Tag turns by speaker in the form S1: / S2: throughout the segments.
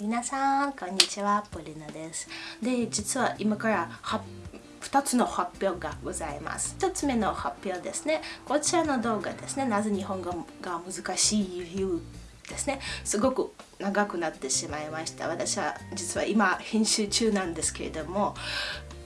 S1: 皆さんこんにちはポリナです。で実は今から2つの発表がございます。1つ目の発表ですね。こちらの動画ですね。なぜ日本語が難しい理由ですね。すごく長くなってしまいました。私は実は今編集中なんですけれども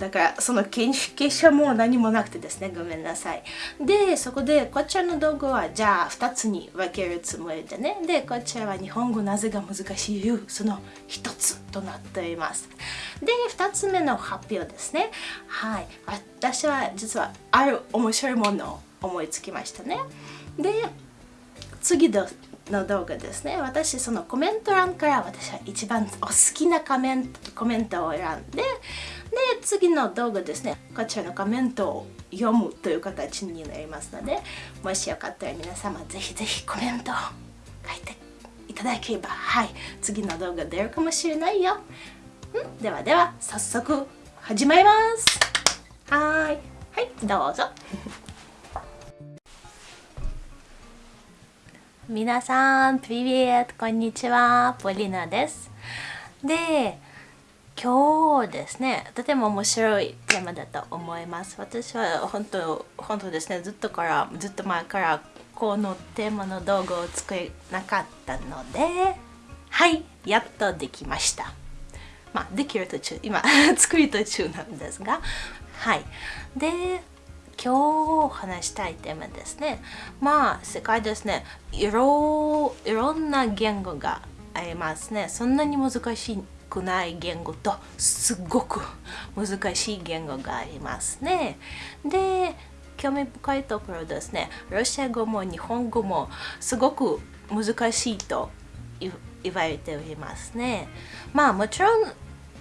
S1: だからその研究者も何もなくてですねごめんなさい。でそこでこちらの道具はじゃあ2つに分けるつもりでね。でこちらは日本語なぜが難しい理由その1つとなっています。で2つ目の発表ですね。はい。私は実はある面白いものを思いつきましたね。で次の動画ですね。私そのコメント欄から私は一番お好きなコメントコメントを選んでで次の動画ですね。こちらのコメントを読むという形になりますのでもしよかったら皆様ぜひぜひコメントを書いていただければ。はい。次の動画出るかもしれないよ。ん？ではでは早速始まります。はい。はいどうぞ。皆さん、プリビエット、こんにちは、ポリナです。で、今日ですねとても面白いテーマだと思います。私は本当本当ですねずっとからずっと前からこのテーマの動画を作れなかったのではいやっとできました。まあできる途中今 作り途中なんですがはい。で今日話したいテーマですねまあ世界ですねいろいろんな言語がありますねそんなに難しくない言語とすごく難しい言語がありますね。で興味深いところですねロシア語も日本語もすごく難しいと言われておりますね。まあもちろん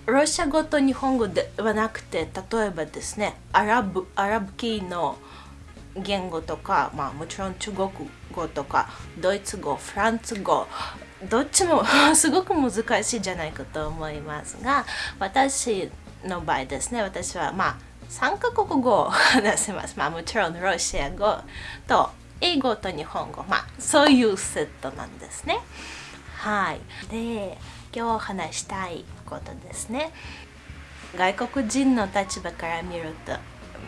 S1: ロシア語と日本語ではなくて例えばですねアラブアラブ系の言語とか、まあ、もちろん中国語とかドイツ語フランス語どっちも すごく難しいじゃないかと思いますが私の場合ですね私はまあ3カ国語を話せます、まあ、もちろんロシア語と英語と日本語。まあそういうセットなんですね。はい。で今日話したいことですね。外国人の立場から見ると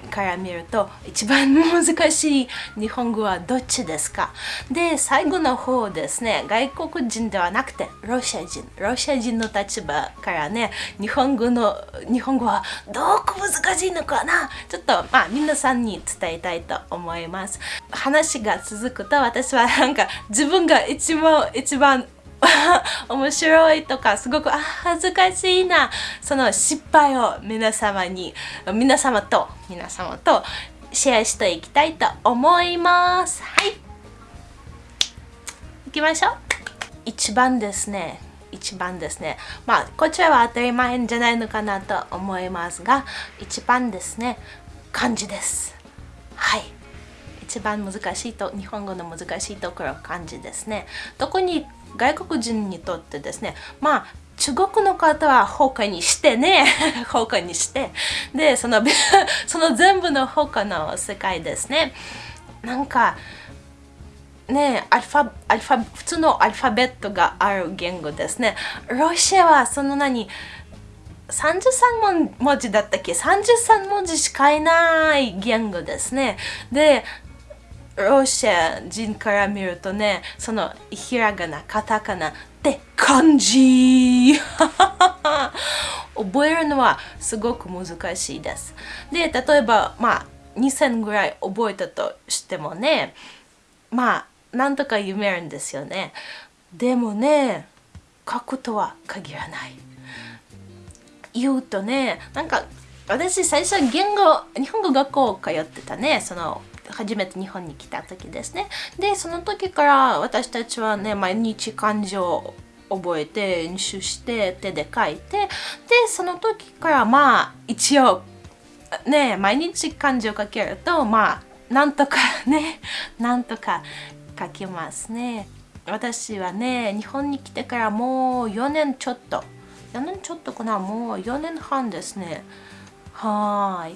S1: から見ると一番難しい日本語はどっちですか？で最後の方ですね外国人ではなくてロシア人。ロシア人の立場からね日本語の日本語はどこ難しいのかな？ちょっとまあ皆さんに伝えたいと思います。話が続くと私はなんか自分が一番一番 面白いとかすごくあ恥ずかしいな。その失敗を皆様に皆様と皆様とシェアしていきたいと思います。はい。行きましょう。一番ですね。一番ですね。まあこちらは当たり前じゃないのかなと思いますが一番ですね。漢字です。はい。一番難しいと日本語の難しいところ漢字ですね。特に外国人にとってですねまあ中国の方は他にしてね 他にしてでその その全部の他の世界ですね。なんかねアルファアルファ普通のアルファベットがある言語ですね。ロシアはその何33文字だったっけ？33文字しかいない言語ですね。でロシア人から見るとね、そのひらがな、カタカナって漢字 覚えるのはすごく難しいです。で、例えば、まあ、2000ぐらい覚えたとしてもね、まあ、なんとか読めるんですよね。でもね、書くとは限らない。言うとね、なんか私最初言語、日本語学校通ってたね、その初めて日本に来た時ですね。でその時から私たちはね毎日漢字を覚えて練習して手で書いてでその時からまあ一応ね毎日漢字を書けるとまあなんとかね なんとか書きますね。私はね日本に来てからもう4年ちょっと4年ちょっとかなもう4年半ですね。は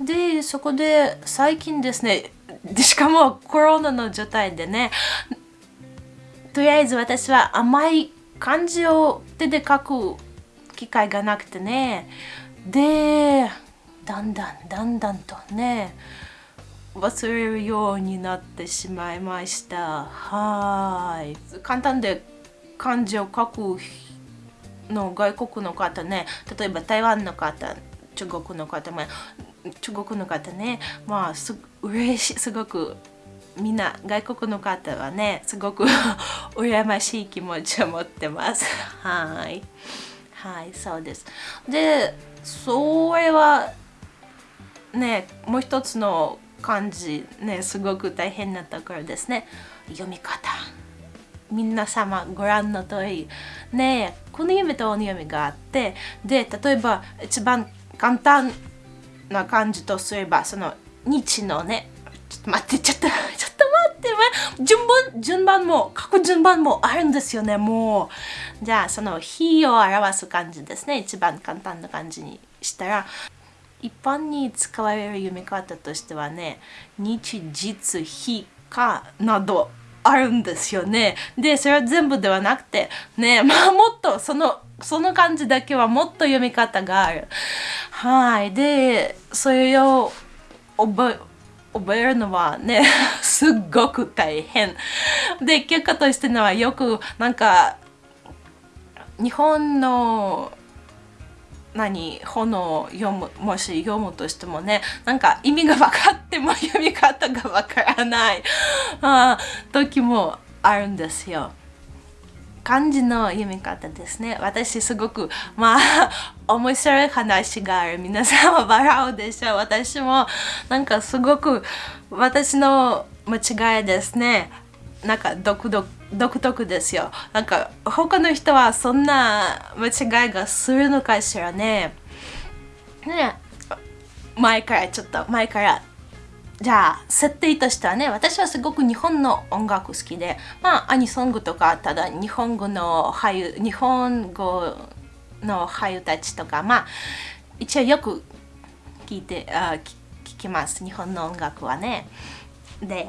S1: い。でそこで最近ですねでしかもコロナの状態でねとりあえず私は甘い漢字を手で書く機会がなくてねでだんだんだんだんとね忘れるようになってしまいました。はい。簡単で漢字を書くの外国の方ね例えば台湾の方中国の方も中国の方ねまあす嬉しいすごくみんな外国の方はねすごく 羨ましい気持ちを持ってます。はい。はいそうです。でそれはねもう一つの漢字ねすごく大変なところですね。読み方。皆様ご覧の通り。ねこの読みと鬼読みがあって。で例えば一番簡単な感じとすればその日のねちょっと待ってちょっと ちょっと待って順番順番も書く順番もあるんですよねもう。じゃあその日を表す感じですね一番簡単な感じにしたら一般に使われる読み方としてはね日実日かなど。あるんですよね。でそれは全部ではなくてね まあもっとそのその感じだけはもっと読み方がある。はい。でそれを覚え覚えるのはね すっごく大変。で結果としてのはよくなんか日本の何本を読むもし読むとしてもねなんか意味が分かっても読み方が分からない あ時もあるんですよ。漢字の読み方ですね。私すごくまあ 面白い話がある。皆さんは 笑うでしょう。私もなんかすごく私の間違いですね。なんか独特独特ですよ。なんか他の人はそんな間違いがするのかしらね。ね前からちょっと前からじゃあ設定としてはね私はすごく日本の音楽好きでまあアニソングとかただ日本語の俳優日本語の俳優たちとかまあ一応よく聞いてあ聞きます日本の音楽はねで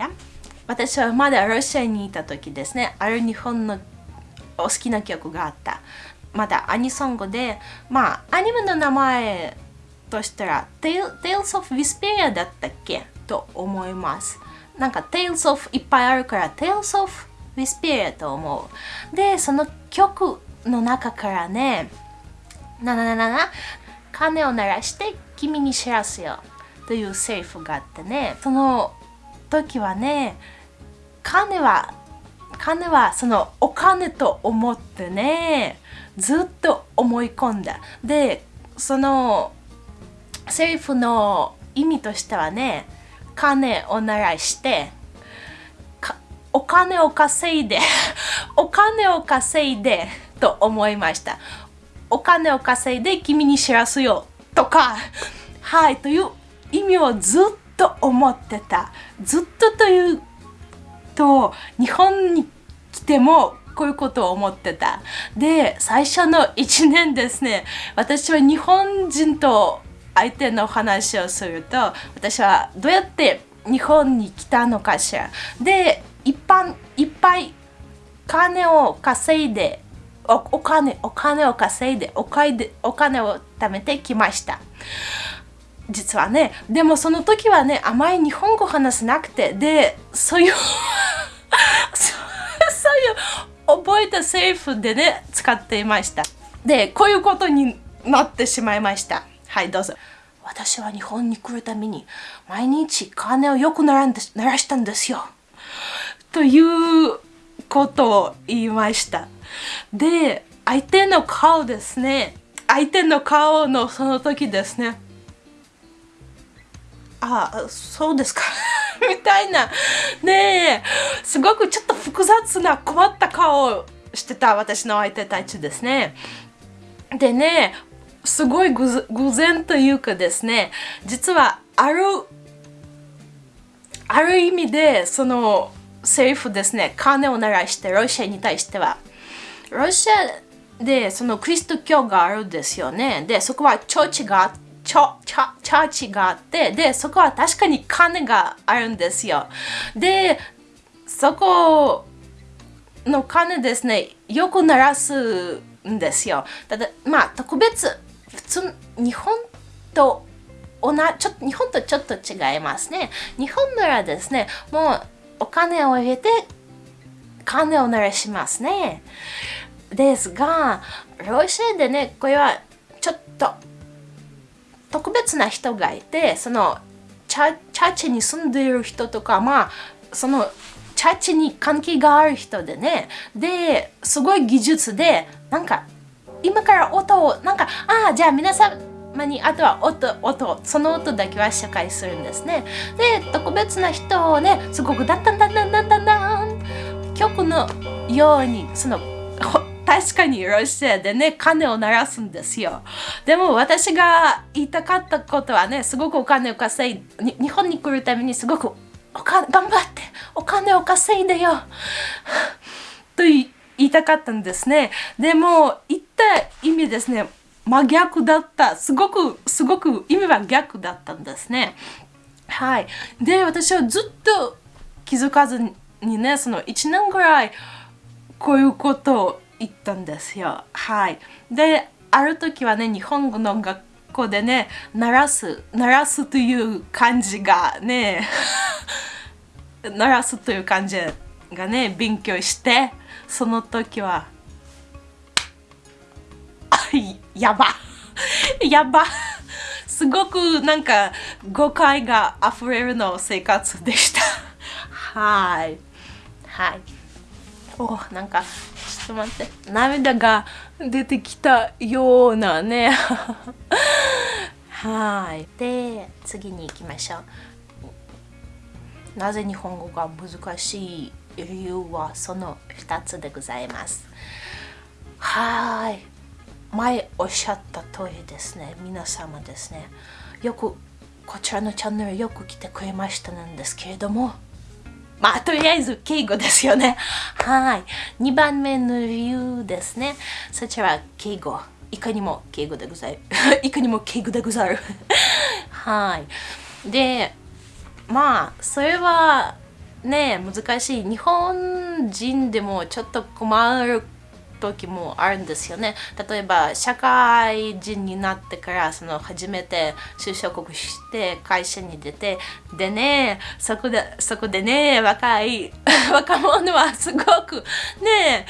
S1: 私はまだロシアにいた時ですね。ある日本のお好きな曲があった。まだアニソン語でまあアニメの名前としたら Tales of Vesperia だったっけ？と思います。なんか Tales of いっぱいあるから Tales of Vesperia と思う。でその曲の中からねななななな鐘を鳴らして君に知らすよというセリフがあってね。その時はね金は金はそのお金と思ってねずっと思い込んだ。でそのセリフの意味としてはね金を鳴らしてお金を稼いで お金を稼いでと思いました。お金を稼いで君に知らすよとかはいという意味をずっと思ってた。ずっとというと日本に来てもこういうことを思ってた。で最初の1年ですね私は日本人と相手の話をすると私はどうやって日本に来たのかしら。で一般いっぱい金を稼いでおお金お金を稼いでお金でお金を貯めてきました。実はねでもその時はねあまり日本語話せなくてでそういう そういう覚えたセリフでね使っていました。でこういうことになってしまいました。はいどうぞ。私は日本に来るために毎日金をよく鳴らんで鳴らしたんですよ。ということを言いました。で相手の顔ですね。相手の顔のその時ですね。あそうですか。みたいな。ねえ。すごくちょっと複雑な困った顔をしてた私の相手たちですね。でねすごい偶然というかですね実はあるある意味でそのセリフですね。金を鳴らしてロシアに対しては。ロシアでそのクリスト教があるんですよね。でそこはチョーチがチョチャチャーチがあってでそこは確かに金があるんですよでそこの金ですねよく鳴らすんですよ。ただ、まあ、特別、普通、日本と同じ、ちょっ、日本とちょっと違いますね。日本ならですね、もうお金を入れて、金を鳴らしますね。ですが、ロシアでね、これはちょっと特別な人がいて、そのチャチャチに住んでいる人とか、まあ、そのチャーチに関係がある人でね、で、すごい技術で、なんか、今から音を、なんか、ああ、じゃあ皆さん、にあとは音、音、その音だけは紹介するんですね。で、特別な人をね、すごくだんだんだんだんだんだんだん曲のように、その、確かにロシアでね、金を鳴らすんですよ。でも私が言いたかったことはね、すごくお金を稼い日本に来るためにすごくおか頑張ってお金を稼いでよ と言いたかったんですね。でも言った意味ですね、真逆だった。すごく、すごく意味は逆だったんですね。はい。で、私はずっと気づかずにね、その1年ぐらいこういうことを言ったんですよ。はい。で、ある時はね、日本語の学校でね、鳴らす、鳴らすという感じがね、鳴らすという感じがね、勉強して、その時は、あ、やば やばすごくなんか誤解が溢れるの生活でした。はい。はい。お、なんかと待って。涙が出てきたようなね。はい。で次に行きましょう。なぜ日本語が難しい理由はその2つでございます。はい。前おっしゃった通りですね。皆様ですね。よくこちらのチャンネルよく来てくれましたなんですけれども。まあ、とりあえず敬語ですよね。はい。2番目の理由ですね。そちらは敬語。いかにも敬語でござる。いかにも敬語でござる。はい。で、まあ、それはね、難しい。日本人でもちょっと困る時もあるんですよね。例えば社会人になってからその初めて就職して会社に出てでねそこでそこでね若い 若者はすごくね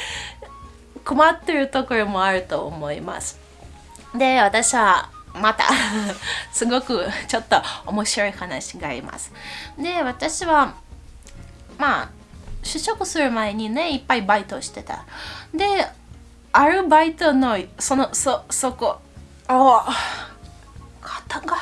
S1: 困ってるところもあると思います。で私はまた すごくちょっと面白い話があります。で私はまあ就職する前にねいっぱいバイトしてた。でアルバイトのそのそそこ。あ肩が。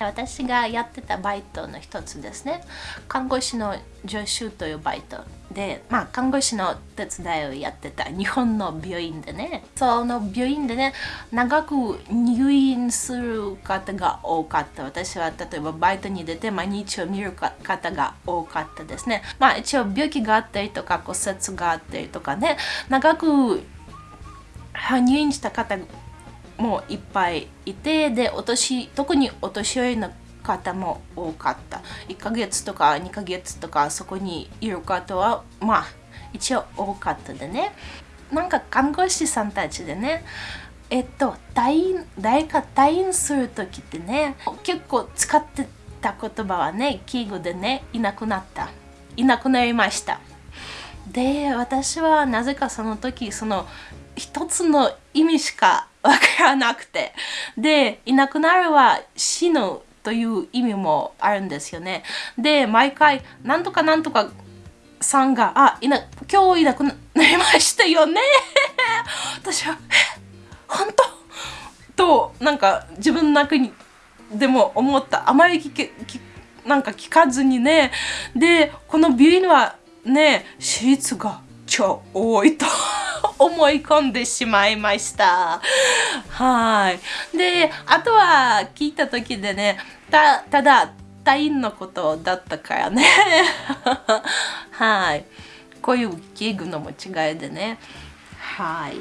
S1: 私がやってたバイトの一つですね。看護師の助手というバイトでまあ看護師の手伝いをやってた日本の病院でね。その病院でね長く入院する方が多かった。私は例えばバイトに出て毎日を見る方が多かったですね。まあ一応病気があったりとか骨折があったりとかね。長く入院した方もいっぱいいてでお年特にお年寄りの方も多かった。1ヶ月とか2ヶ月とかそこにいる方はまあ一応多かったでね。なんか看護師さんたちでねえっと退院誰か退院する時ってね結構使ってた言葉はね敬語でねいなくなった。いなくなりました。で私はなぜかその時その一つの意味しかわからなくて。でいなくなるは死ぬという意味もあるんですよね。で毎回なんとかなんとかさんがあいな今日いなくなりましたよね。私は本当？となんか自分の中にでも思った。あまり聞けなんか聞かずにね。でこの病院はね手術が超多いと。思い込んでしまいました。はい。で、あとは聞いた時でね、たただ、退院のことだったからね。はい。こういう器具の間違いでね。はい。